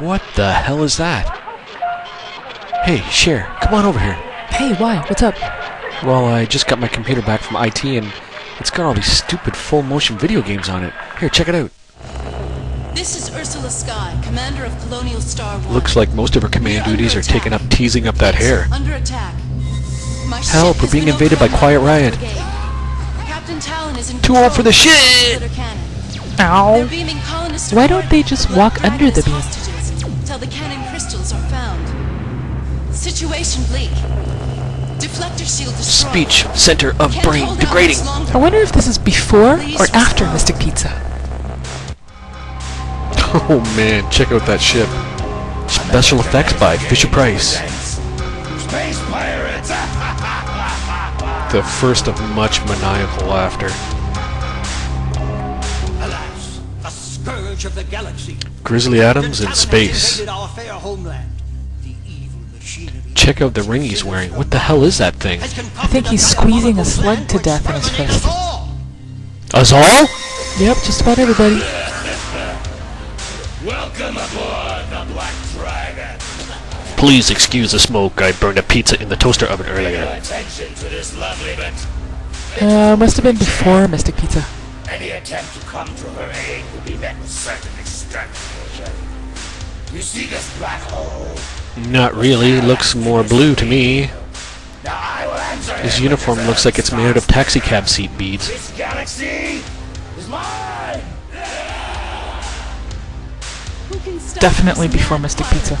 What the hell is that? Hey, Cher, come on over here. Hey, why? What's up? Well, I just got my computer back from IT and it's got all these stupid full motion video games on it. Here, check it out. This is Ursula Sky, commander of Colonial Star 1. Looks like most of her command duties are taken up teasing up that hair. Under attack. My Help, we're being invaded by Quiet Riot. Captain Talon is in Too old for the of shit! splitter cannon. They're Ow. Why don't they just walk under the as beam? Hostages Till the cannon crystals are found. Situation bleak. Deflector shield destroyed. Speech, center of Can't brain degrading. I wonder if this is before or after Mystic Pizza. Oh man, check out that ship. Special effects by Fisher Price. Space pirates! The first of much maniacal laughter. Scourge of the galaxy. Grizzly Adams in space. our fair homeland. The evil machinery Check out the ring he's wearing. What the hell is that thing? I think he's squeezing a diabolical slug to death in his fist. us all. Yep, just about everybody. Welcome aboard the Black Dragon. Please excuse the smoke. I burned a pizza in the toaster oven earlier. attention to this lovely bit. Uh, must have been before Mystic Pizza. Any attempt to come to her aid will be met with certain extermination. You see this black hole? Not really. Looks more blue to me. Now I will answer His uniform looks like it's made out of taxicab seat beads. This galaxy is mine. Who can stop Definitely before mad Mystic? Pizza.